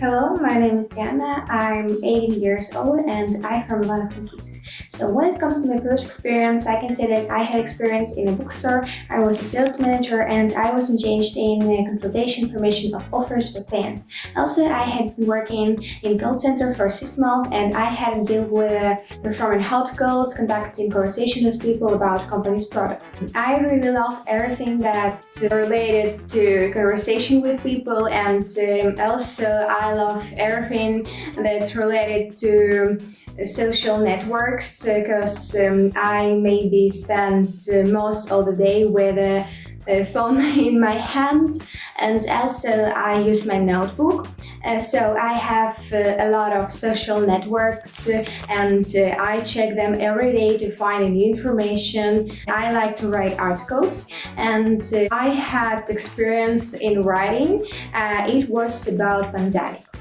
Hello, my name is Diana. I'm 18 years old and I'm from Ivano-Frankivsk. So when it comes to my first experience, I can say that I had experience in a bookstore. I was a sales manager and I was engaged in the consultation information of offers for clients. Also, I had been working in call center for six months and I had to deal with performing hot calls, conducting conversation with people about company's products. I really love everything that related to conversation with people and um, also I I love everything that's related to social networks because um, I maybe spend uh, most of the day with a, phone in my hand and also I use my notebook. Uh, so I have uh, a lot of social networks uh, and uh, I check them every day to find new information. I like to write articles and uh, I had experience in writing. it was about pandemic.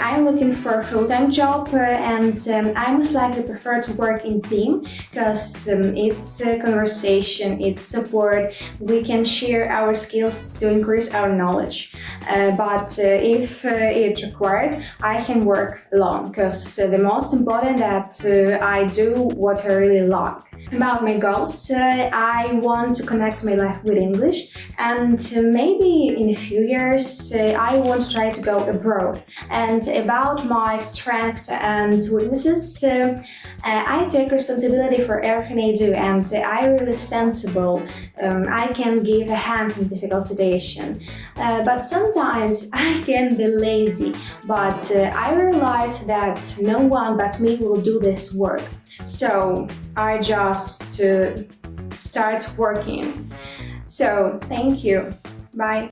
I'm looking for a full-time job uh, and um, I most likely prefer to work in team because um, it's a conversation, it's support, we can share our skills to increase our knowledge. Uh, but uh, if uh, it's required, I can work alone because uh, the most important that I do what I really like. About my goals, uh, I want to connect my life with English and uh, maybe in a few years uh, I want to try to go abroad. And about my strengths and weaknesses, uh, uh, I take responsibility for everything I do and I'm really sensible. Um, I can give a hand in difficult situation. Uh, but sometimes I can be lazy, but I realize that no one but me will do this work. So I just uh, start working. So thank you. Bye.